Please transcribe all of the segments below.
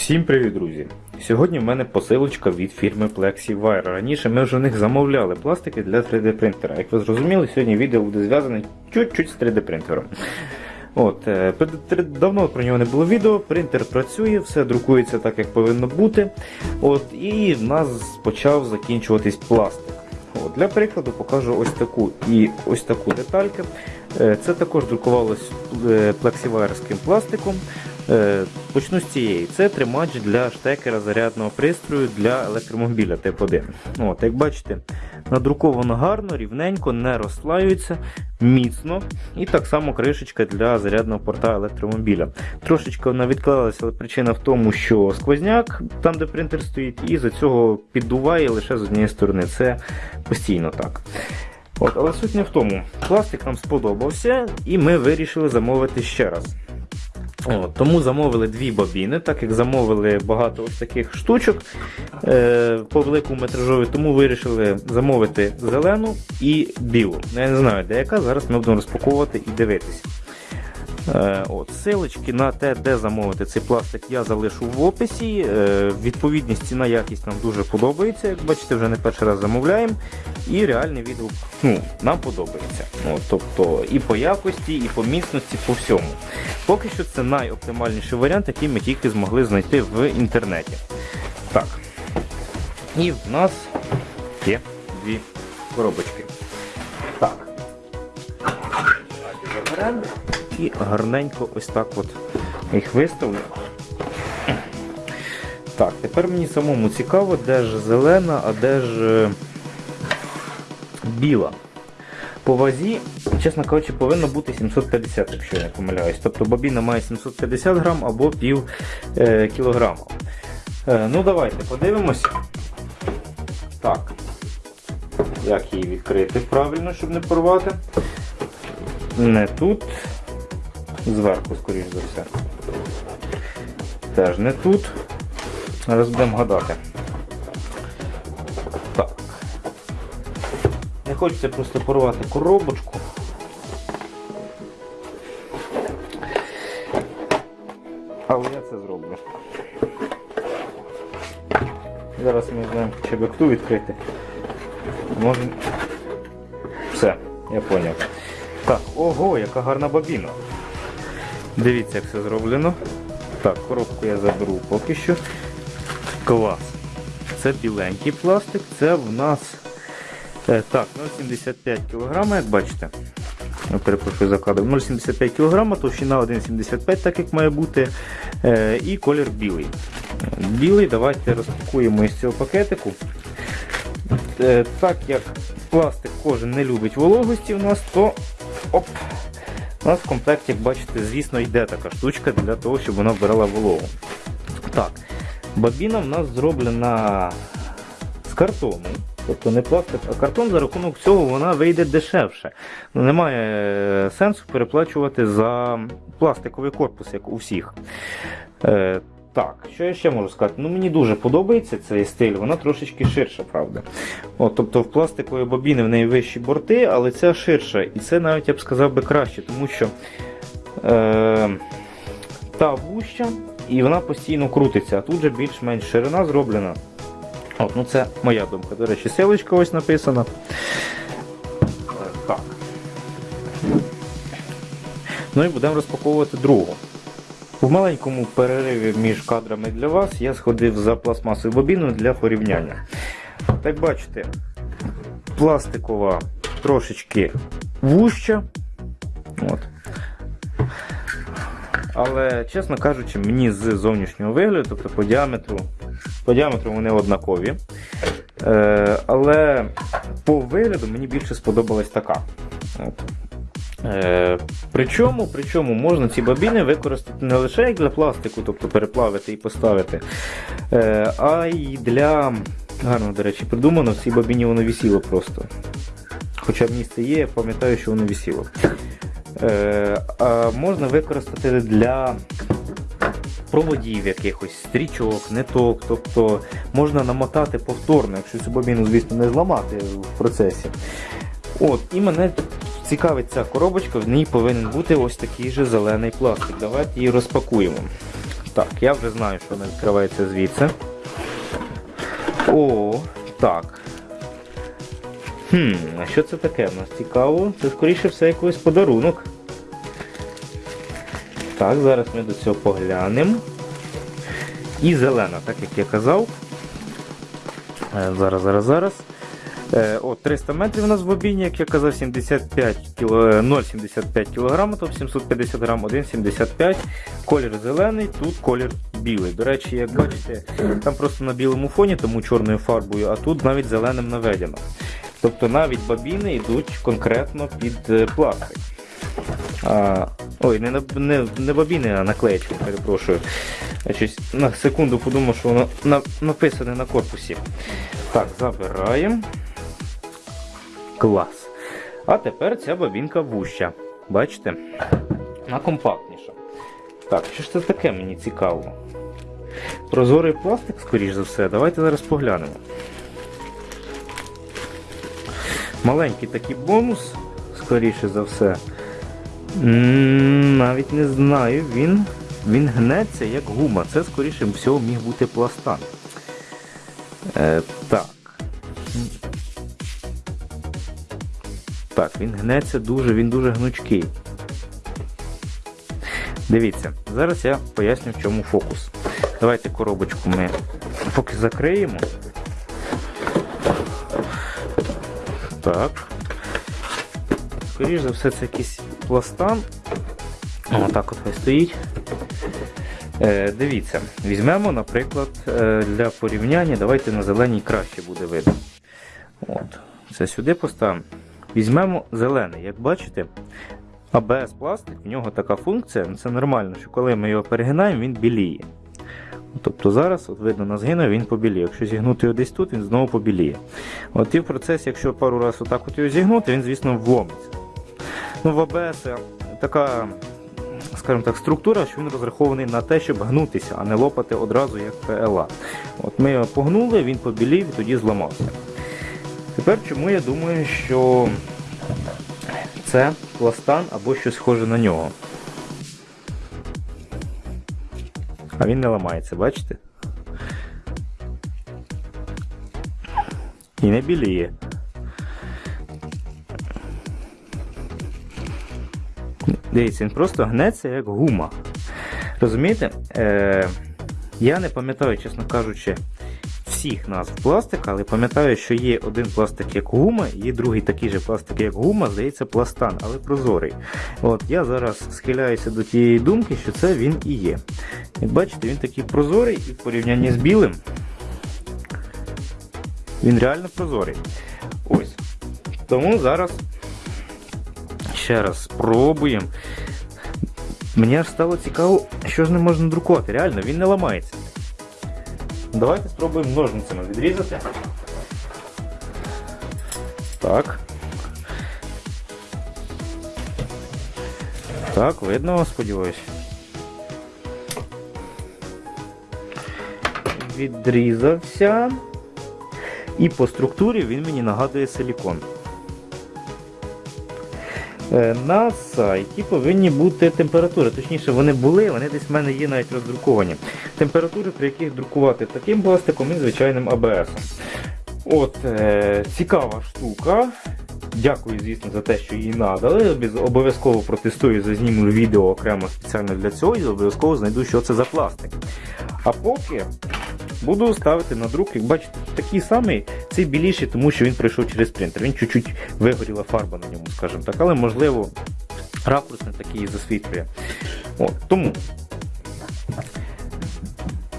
Всім привіт, друзі! Сьогодні в мене посилочка від фірми PlexiWire. Раніше ми вже в них замовляли пластики для 3D принтера. Як ви зрозуміли, сьогодні відео буде зв'язане чуть-чуть з 3D принтером. От, е, Давно про нього не було відео, принтер працює, все друкується так, як повинно бути. От, і в нас почав закінчуватись пластик. От, для прикладу покажу ось таку і ось таку детальку. Е, Це також друкувалось плексівайерським пластиком. Е, Почну з цієї. Це тримач для штекера зарядного пристрою для електромобіля тип 1. От, як бачите, надруковано гарно, рівненько, не розслаюється, міцно. І так само кришечка для зарядного порта електромобіля. Трошечки вона відклалася, але причина в тому, що сквозняк, там де принтер стоїть, і за цього піддуває лише з однієї сторони. Це постійно так. От, але суть не в тому. Пластик нам сподобався, і ми вирішили замовити ще раз. От, тому замовили дві бобіни, так як замовили багато ось таких штучок е, по великому метражові, тому вирішили замовити зелену і білу. Ну, Я не знаю, де яка, зараз ми будемо розпаковувати і дивитись. Е, от, Силочки на те, де замовити цей пластик, я залишу в описі. Е, відповідність ціна якість нам дуже подобається. Як бачите, вже не перший раз замовляємо. І реальний відгук ну, нам подобається. От, тобто і по якості, і по міцності, по всьому. Поки що це найоптимальніший варіант, який ми тільки змогли знайти в інтернеті. Так. І в нас є дві коробочки. Так. Заберемо і гарненько ось так от їх виставлю. Так, тепер мені самому цікаво, де ж зелена, а де ж е, біла. По вазі, чесно кажучи, повинно бути 750, якщо я не помиляюсь. Тобто бобіна має 750 грам або пів е, кілограма. Е, ну давайте подивимося. Так. Як її відкрити правильно, щоб не порвати. Не тут. Зверху, скоріш за все. Теж не тут. Зараз будемо гадати. Так. Не хочеться просто порвати коробочку. Але я це зроблю. Зараз ми знаємо, чи би ту відкрити. Може. Все, я зрозумів. Так, ого, яка гарна бобіна. Дивіться, як все зроблено. Так, коробку я заберу поки що. Клас. Це біленький пластик, це в нас е, так, 0,75 кг, як бачите. Я перепрошую за кадр. 0,75 кг, товщина 1,75, так як має бути. Е, і колір білий. Білий, давайте розпакуємо із цього пакетику. Е, так як пластик кожен не любить вологості у нас, то оп, у нас в комплекті, як бачите, звісно, йде така штучка для того, щоб вона вбирала вологу. Так, бобіна в нас зроблена з картону. Тобто не пластик, а картон за рахунок цього вона вийде дешевше. Ну, Немає е, сенсу переплачувати за пластиковий корпус, як у всіх. Так, що я ще можу сказати? Ну Мені дуже подобається цей стиль, вона трошечки ширша, правда. От, тобто в пластикової бобіни в неї вищі борти, але ця ширша. І це навіть я б сказав би краще, тому що е, та вуща і вона постійно крутиться, а тут же більш-менш ширина зроблена. От, ну Це моя думка. До речі, силочка ось написана. Ну і будемо розпаковувати другу. В маленькому перериві між кадрами для вас я сходив за пластмасовою бобіною для порівняння. Так бачите, пластикова трошечки вуща. От. Але, чесно кажучи, мені з зовнішнього вигляду, тобто по діаметру, по діаметру вони однакові. Е, але по вигляду мені більше сподобалась така. От. Е, причому, причому можна ці бобіни використати не лише як для пластику, тобто переплавити і поставити, е, а й для. Гарно, до речі, придумано, в цій бобіні воно висіло просто. Хоча місце є, я пам'ятаю, що воно висіло. Е, а можна використати для проводів якихось, стрічок, ниток, тобто можна намотати повторно, якщо цю бобіну, звісно, не зламати в процесі. От, І мене цікавить ця коробочка, в ній повинен бути ось такий же зелений пластик. Давайте її розпакуємо. Так, я вже знаю, що вона відкривається звідси. О, так. Хм, а що це таке в нас цікаво? Це скоріше все якийсь подарунок. Так, зараз ми до цього поглянемо. І зелена, так як я казав. Е, Зараз, зараз, зараз. Е, О, 300 метрів у нас в бобіні, як я казав, 75 кіло, е, 0,75 кг, тобто 750 грам, 1,75 Колір зелений, тут колір білий. До речі, як бачите, там просто на білому фоні, тому чорною фарбою, а тут навіть зеленим наведено. Тобто навіть бобіни йдуть конкретно під е, пластик. А, ой, не, не, не бобіни, а наклеєчки, перепрошую. Щось на секунду подумав, що воно на, написане на корпусі. Так, забираємо. Клас. А тепер ця бобінка вуща. Бачите? Вона компактніша. Так, що ж це таке мені цікаво? Прозорий пластик, скоріш за все. Давайте зараз поглянемо. Маленький такий бонус, скоріше за все. Навіть не знаю, він, він гнеться як гума. Це, скоріше всього, міг бути пластан. Е, так. Так, він гнеться дуже, він дуже гнучкий. Дивіться, зараз я поясню, в чому фокус. Давайте коробочку ми поки закриємо. Так. Скоріше за все, це якийсь пластан. Отак от хай стоїть. Е, дивіться, візьмемо, наприклад, е, для порівняння, давайте на зеленій краще буде видно. От. Це сюди поставимо. Візьмемо зелений. Як бачите, АБС пластик, в нього така функція, ну, це нормально, що коли ми його перегинаємо, він біліє. Тобто зараз, от видно, на згину він побіліє. Якщо зігнути його десь тут, він знову побіліє. От і в процесі, якщо пару разів отак от його зігнути, він, звісно, вломиться. Ну, в АБС така, скажімо так, структура, що він розрахований на те, щоб гнутися, а не лопати одразу як PLA. От ми його погнули, він побілів і тоді зламався. Тепер чому я думаю, що це пластан або щось схоже на нього. А він не ламається, бачите? І не біліє. Дивіться, він просто гнеться як гума. Розумієте? Е, я не пам'ятаю, чесно кажучи, всіх назв пластика, але пам'ятаю, що є один пластик як гума, є другий такий же пластик, як гума, здається, пластан, але прозорий. От Я зараз схиляюся до тієї думки, що це він і є. Як бачите, він такий прозорий і в порівнянні з білим. Він реально прозорий. Ось. Тому зараз ще раз спробуємо. Мені аж стало цікаво, що ж не можна друкувати. Реально, він не ламається. Давайте спробуємо ножницями відрізати. Так. Так, видно, сподіваюсь. Відрізався. І по структурі він мені нагадує силікон. Е, На сайті повинні бути температури. Точніше, вони були, вони десь в мене є навіть роздруковані. Температури, при яких друкувати таким пластиком і звичайним АБС. От, е, цікава штука. Дякую, звісно, за те, що її надали. Обов'язково протестую, зазніму відео окремо спеціально для цього і обов'язково знайду, що це за пластик. А поки буду ставити на друк, як бачите, такий самий, цей біліший, тому що він пройшов через принтер. Він чуть-чуть вигоріла фарба на ньому, скажімо так, але можливо ракурс не такий засвітлює. Тому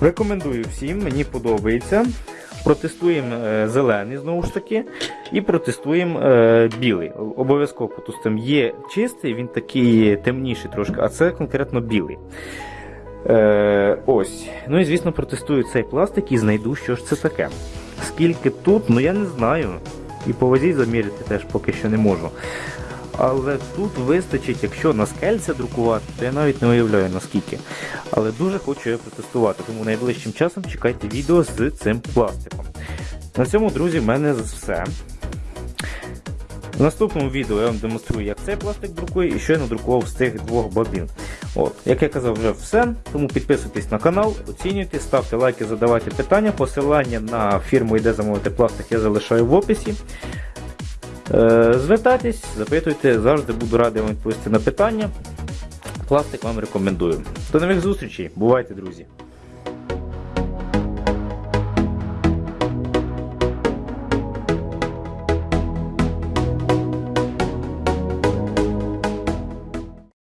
рекомендую всім, мені подобається. Протестуємо е, зелений знову ж таки, і протестуємо е, білий. Обов'язково потустимо. Є чистий, він такий темніший трошки, а це конкретно білий. Е, ось. Ну і звісно, протестую цей пластик і знайду, що ж це таке. Скільки тут, ну я не знаю. І по вазі заміряти теж поки що не можу. Але тут вистачить, якщо на скельце друкувати, то я навіть не уявляю наскільки. Але дуже хочу його протестувати, тому найближчим часом чекайте відео з цим пластиком. На цьому, друзі, в мене все. В наступному відео я вам демонструю, як цей пластик друкує і що я надрукував з цих двох бобін. От. Як я казав, вже все. Тому підписуйтесь на канал, оцінюйте, ставте лайки, задавайте питання. Посилання на фірму, Іде замовити пластик, я залишаю в описі. Е, Звертайтесь, запитуйте, завжди буду радий вам відповісти на питання. Пластик вам рекомендую. До нових зустрічей, бувайте, друзі!